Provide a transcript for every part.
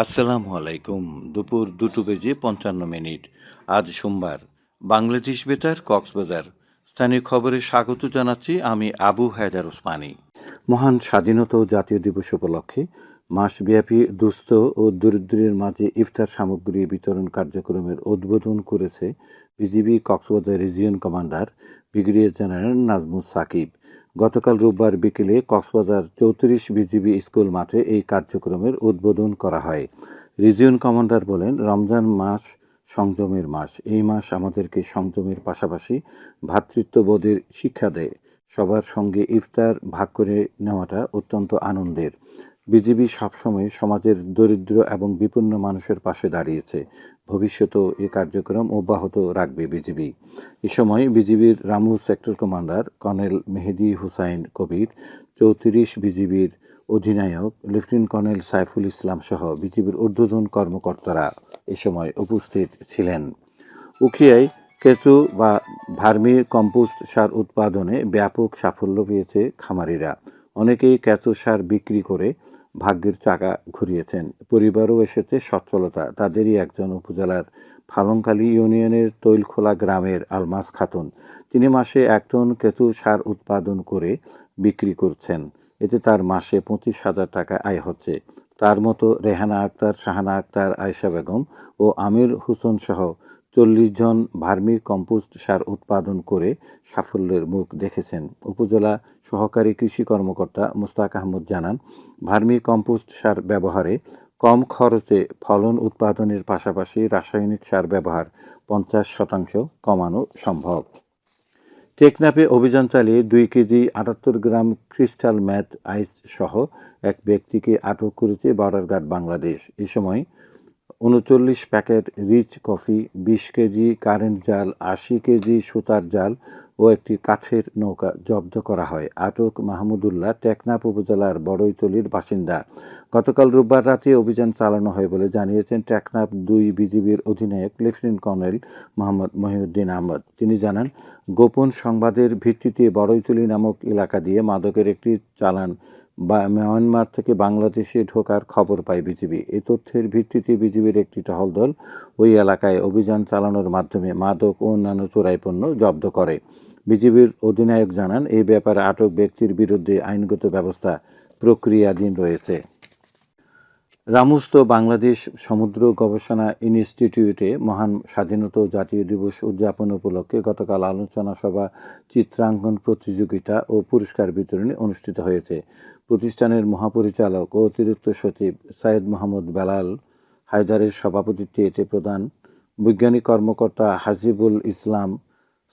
আসসালামু আলাইকুম। দুপুর দুটো বেজে পঞ্চান্ন মিনিট। আজ সোমবার। বাংলাদেশ বেতার, কক্সবাজার। স্থানীয় খবরে স্বাগত জানাচ্ছি আমি আবু হায়দার ওসমানি। মহান স্বাধীনতা ও জাতীয় দিবস উপলক্ষে মাসব্যাপী দুস্থ ও দরিদ্রের মাঝে ইফতার সামগ্রী বিতরণ কার্যক্রমের উদ্বোধন করেছে BGB Cox's Bazar region commander brigadier general Nazmus Sakib. গতকাল রোববার বিকেলে কক্সবাজার চৌত্রিশ বিজিবি স্কুল মাঠে এই কার্যক্রমের উদ্বোধন করা হয়। রিজিয়ন কমান্ডার বলেন, রমজান মাস সংযমের মাস। এই মাস আমাদেরকে সংযমের পাশাপাশি ভ্রাতৃত্ববোধের শিক্ষা দেয়। সবার সঙ্গে ইফতার ভাগ করে নেওয়াটা অত্যন্ত আনন্দের। বিজিবি সবসময় সমাজের দরিদ্র এবং বিপন্ন মানুষের পাশে দাঁড়িয়েছে। ভবিষ্যতেও এ কার্যক্রম অব্যাহত রাখবে বিজিবি। এ সময় বিজিবির Ramu sector commander colonel Mehedi Hussain Kabir, চৌত্রিশ বিজিবির অধিনায়ক লেফটেন্যান্ট কর্নেল সাইফুল ইসলাম সহ বিজিবির ঊর্ধ্বতন কর্মকর্তারা এ সময় উপস্থিত ছিলেন। উখিয়ায় কেঁচু বা ভার্মি কম্পোস্ট সার উৎপাদনে ব্যাপক সাফল্য পেয়েছে খামারিরা। অনেকেই কেঁচো সার বিক্রি করে ভাগ্যের চাকা ঘুরিয়েছেন। পরিবারও এসেছে সচ্ছলতা। তাদেরই একজন উপজেলার ফালংকালী ইউনিয়নের তৈলখোলা গ্রামের আলমাস খাতুন। তিনি মাসে এক টন কেঁচু সার উৎপাদন করে বিক্রি করছেন। এতে তার মাসে পঁচিশ হাজার টাকা আয় হচ্ছে। তার মতো রেহানা আক্তার, শাহানা আক্তার, আয়শা বেগম ও আমির হোসেন সহ চল্লিশ জন ভার্মি কম্পোস্ট সার উৎপাদন করে সাফল্যের মুখ দেখেছেন। উপজেলা সহকারী কৃষি কর্মকর্তা মুস্তাক আহমদ জানান, ভার্মি কম্পোস্ট সার ব্যবহারে কম খরচে ফলন উৎপাদনের পাশাপাশি রাসায়নিক সার ব্যবহার পঞ্চাশ শতাংশ কমানো সম্ভব। টেকনাফে অভিযান চালিয়ে দুই কেজি আটাত্তর গ্রাম ক্রিস্টাল ম্যাথ আইস সহ এক ব্যক্তিকে আটক করেছে বর্ডারগার্ড বাংলাদেশ। এ সময় উনচল্লিশ প্যাকেট রিচ কফি, বিশ কেজি কারেন্ট জাল, আশি কেজি সুতার জাল ও একটি কাঠের নৌকা জব্দ করা হয়। আটক মাহমুদুল্লাহ টেকনাফ উপজেলার বড়ইতলির বাসিন্দা। গতকাল রোববার রাতে অভিযান চালানো হয় বলে জানিয়েছেন টেকনাফ দুই বিজিবির অধিনায়ক লেফটেন্যান্ট কর্নেল মোহাম্মদ মহিউদ্দিন আহমদ। তিনি জানান, গোপন সংবাদের ভিত্তিতে বড়ইতলি নামক এলাকা দিয়ে মাদকের একটি চালান বা মিয়ানমার থেকে বাংলাদেশে ঢোকার খবর পায় বিজিবি। এ তথ্যের ভিত্তিতে বিজিবির একটি টহল দল ওই এলাকায় অভিযান চালানোর মাধ্যমে মাদক ও অন্যান্য চোরাই পণ্য জব্দ করে। বিজিবির অধিনায়ক জানান এই ব্যাপারে আটক ব্যক্তির বিরুদ্ধে আইনগত ব্যবস্থা প্রক্রিয়াধীন রয়েছে। রামুস্ত বাংলাদেশ সমুদ্র গবেষণা ইনস্টিটিউটে মহান স্বাধীনতা জাতীয় দিবস উদযাপন উপলক্ষে গতকাল আলোচনা সভা, চিত্রাঙ্কন প্রতিযোগিতা ও পুরস্কার বিতরণী অনুষ্ঠিত হয়েছে। প্রতিষ্ঠানের মহাপরিচালক ও অতিরিক্ত সচিব সাইদ মোহাম্মদ বেলাল হায়দারের সভাপতিত্বে এতে প্রধান বৈজ্ঞানিক কর্মকর্তা হাজিবুল ইসলাম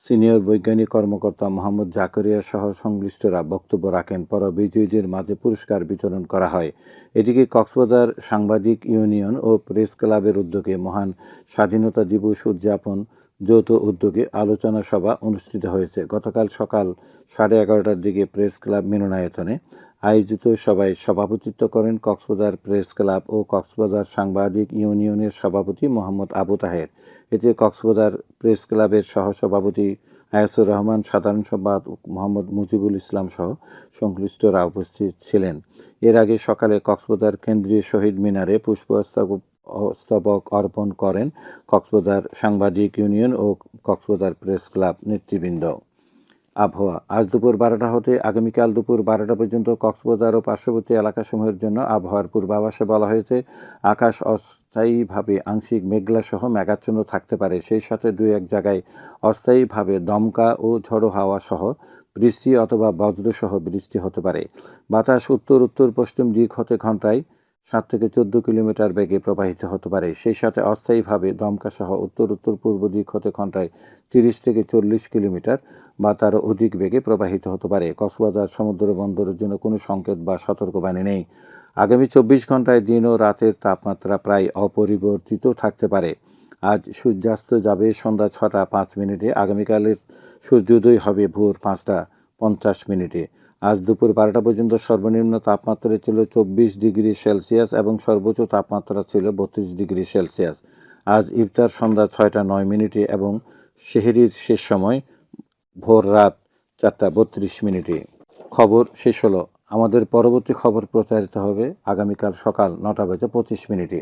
সিনিয়র বৈজ্ঞানিক কর্মকর্তা মোহাম্মদ জাকরিয়া সহ সংশ্লিষ্টরা বক্তব্য রাখেন। পর বিজয়ীদের মাঝে পুরস্কার বিতরণ করা হয়। এদিকে কক্সবাজার সাংবাদিক ইউনিয়ন ও প্রেস ক্লাবের উদ্যোগে মহান স্বাধীনতা দিবস উদযাপন যৌথ উদ্যোগে আলোচনা সভা অনুষ্ঠিত হয়েছে। গতকাল সকাল সাড়ে এগারোটার দিকে প্রেস ক্লাব মিলনায়তনে আয়োজিত সভায় সভাপতিত্ব করেন কক্সবাজার প্রেস ক্লাব ও কক্সবাজার সাংবাদিক ইউনিয়নের সভাপতি মোহাম্মদ আবু তাহের। এতে কক্সবাজার প্রেস ক্লাবের সহসভাপতি আয়াসুর রহমান, সাধারণ সম্পাদক মোহাম্মদ মুজিবুল ইসলাম সহ সংশ্লিষ্টরা উপস্থিত ছিলেন। এর আগে সকালে কক্সবাজার কেন্দ্রীয় শহীদ মিনারে পুষ্পস্তবক অর্পণ করেন কক্সবাজার সাংবাদিক ইউনিয়ন ও কক্সবাজার প্রেস ক্লাব নেতৃবৃন্দ। আবহাওয়া। আজ দুপুর বারোটা হতে আগামীকাল দুপুর বারোটা পর্যন্ত কক্সবাজার ও পার্শ্ববর্তী এলাকাসমূহের জন্য আবহাওয়ার পূর্বাভাসে বলা হয়েছে, আকাশ অস্থায়ীভাবে আংশিক মেঘলা সহ মেঘাচ্ছন্ন থাকতে পারে। সেই সাথে দুই এক জায়গায় অস্থায়ীভাবে দমকা ও ঝড়ো হাওয়া সহ বৃষ্টি অথবা বজ্রসহ বৃষ্টি হতে পারে। বাতাস উত্তর উত্তর পশ্চিম দিক হতে ঘন্টায় সাত থেকে চোদ্দ কিলোমিটার বেগে প্রবাহিত হতে পারে। সেই সাথে অস্থায়ীভাবে দমকা সহ উত্তর উত্তর, পূর্ব দিক হতে ঘন্টায় তিরিশ থেকে চল্লিশ কিলোমিটার বা তারও অধিক বেগে প্রবাহিত হতে পারে। কক্সবাজার সমুদ্র বন্দরের জন্য কোনো সংকেত বা সতর্কবাণী নেই। আগামী চব্বিশ ঘন্টায় দিন ও রাতের তাপমাত্রা প্রায় অপরিবর্তিত থাকতে পারে। আজ সূর্যাস্ত যাবে সন্ধ্যা ছটা পাঁচ মিনিটে, আগামীকালের সূর্যোদয় হবে ভোর পাঁচটা পঞ্চাশ মিনিটে। আজ দুপুর বারোটা পর্যন্ত সর্বনিম্ন তাপমাত্রা ছিল চব্বিশ ডিগ্রি সেলসিয়াস এবং সর্বোচ্চ তাপমাত্রা ছিল বত্রিশ ডিগ্রি সেলসিয়াস। আজ ইফতার সন্ধ্যা ছয়টা নয় মিনিটে এবং শেহরির শেষ সময় ভোর রাত চারটা বত্রিশ মিনিটে। খবর শেষ হলো। আমাদের পরবর্তী খবর প্রচারিত হবে আগামীকাল সকাল নটা বেজে পঁচিশ মিনিটে।